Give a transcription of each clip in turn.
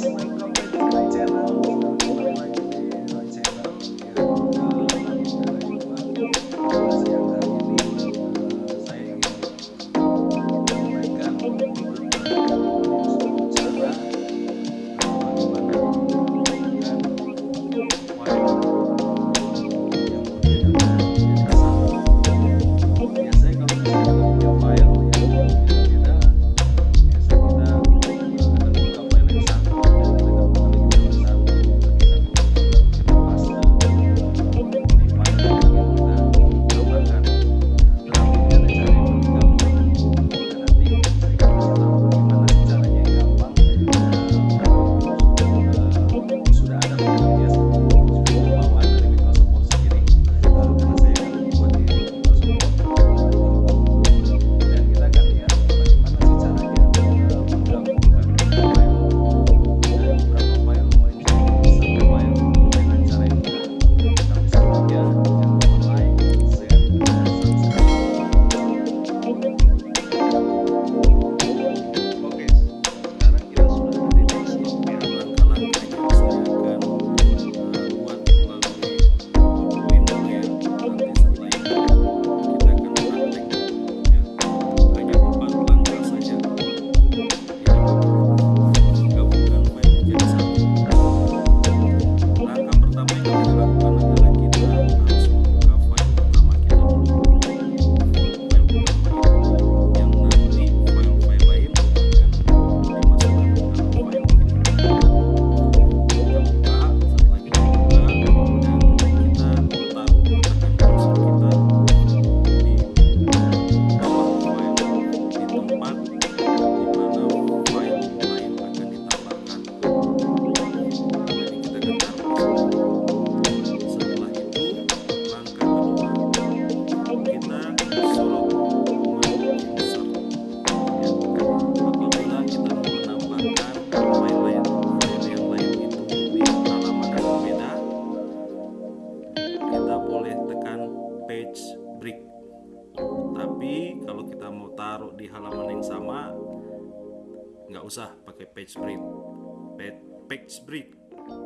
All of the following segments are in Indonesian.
próxima. Usah pakai page break page break.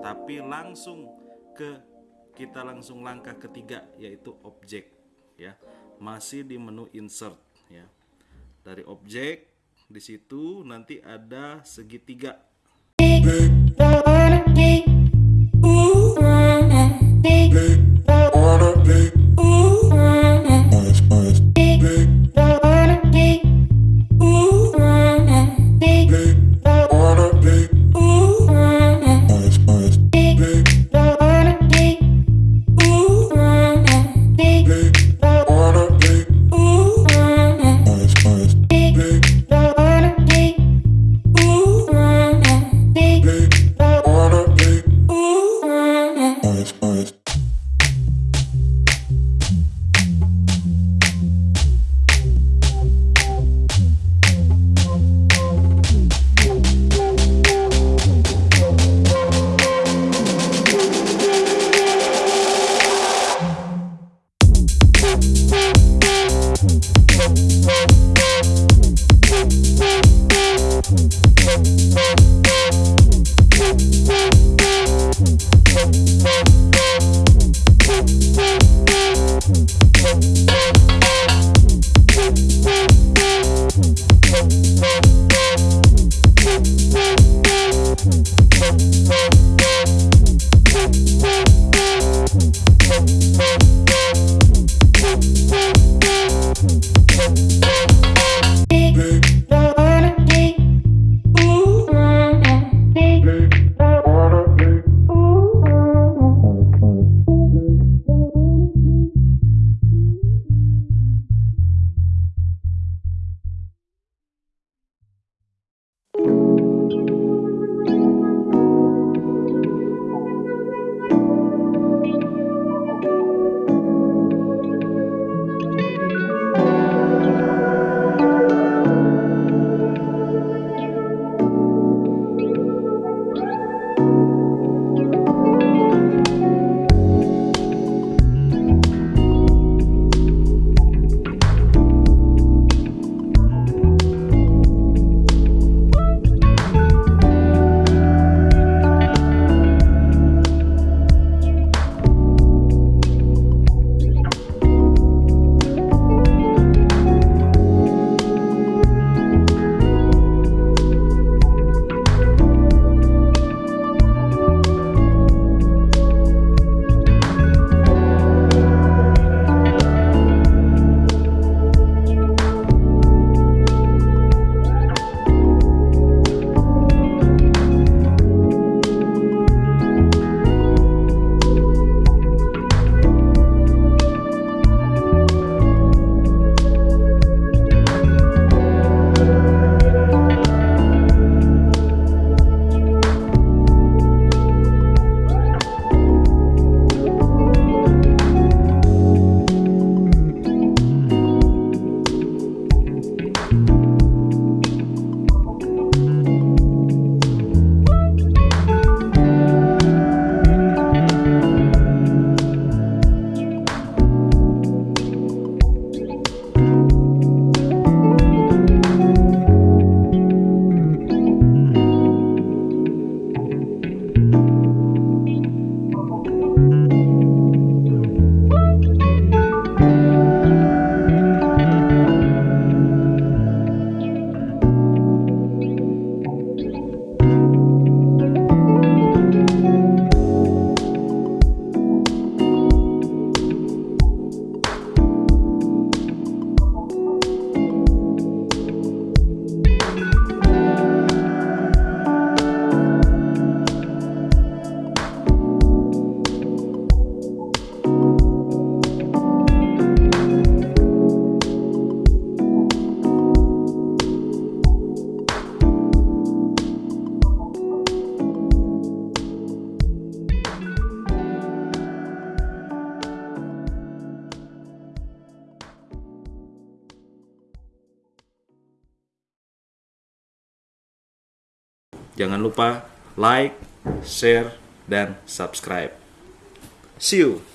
Tapi langsung ke kita langsung langkah ketiga yaitu objek ya. Masih di menu insert ya. Dari objek di situ nanti ada segitiga Jangan lupa like, share, dan subscribe. See you.